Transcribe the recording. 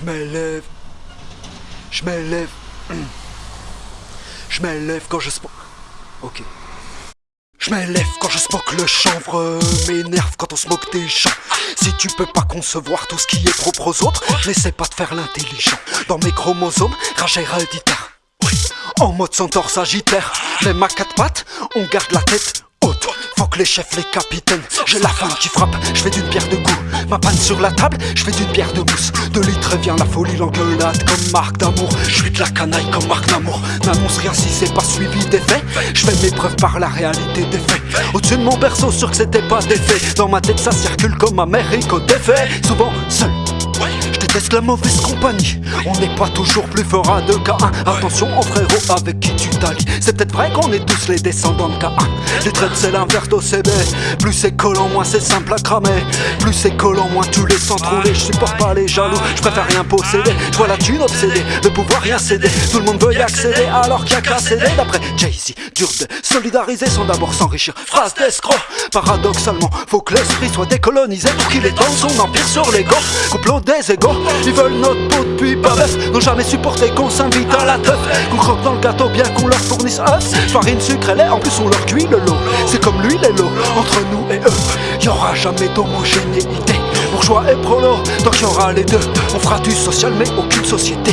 Je m'élève. Je m'élève. Je m'élève quand je spoke. Ok. Je m'élève quand je spoke le chanvre M'énerve quand on se moque des gens Si tu peux pas concevoir tout ce qui est propre aux autres N'essaie pas de faire l'intelligent. Dans mes chromosomes, rage héréditaire. En mode centaure sagittaire. Même à quatre pattes, on garde la tête haute. Faut que les chefs, les capitaines. J'ai la femme qui frappe, je fais d'une bière de goût Ma panne sur la table, je fais d'une bière de mousse La folie, l'engueulade comme marque d'amour. Je suis de la canaille comme marque d'amour N'annonce rien si c'est pas suivi des faits. Je fais mes preuves par la réalité des faits. Au-dessus de mon berceau, sûr que c'était pas des faits. Dans ma tête ça circule comme Amérique au défait. Souvent seul déteste la mauvaise compagnie? On n'est pas toujours plus fort à 2K1 Attention aux frérots avec qui tu t'allies. C'est peut-être vrai qu'on est tous les descendants de K1 Les traites c'est l'inverse d'OCB Plus c'est collant moins c'est simple à cramer. Plus c'est collant moins tu les sens trouver Je supporte pas les jaloux, je préfère rien posséder. Je vois la thune obsédée, le pouvoir rien céder. Tout le monde veut y accéder alors qu'il y a qu'à céder. D'après Jay-Z, dur de solidariser sans d'abord s'enrichir Phrase d'escroc, paradoxalement Faut que l'esprit soit décolonisé pour qu'il étende son empire sur l'ego. Couple des égaux Ils veulent notre peau depuis pas neuf N'ont jamais supporté qu'on s'invite à la teuf. Qu'on croque dans le gâteau bien qu'on leur fournisse œufs Farine, sucre et lait, en plus on leur cuit le lot. C'est comme lui les lots, entre nous et eux. Y'aura jamais d'homogénéité. Bourgeois et prolo, tant qu'il y aura les deux. On fera du social mais aucune société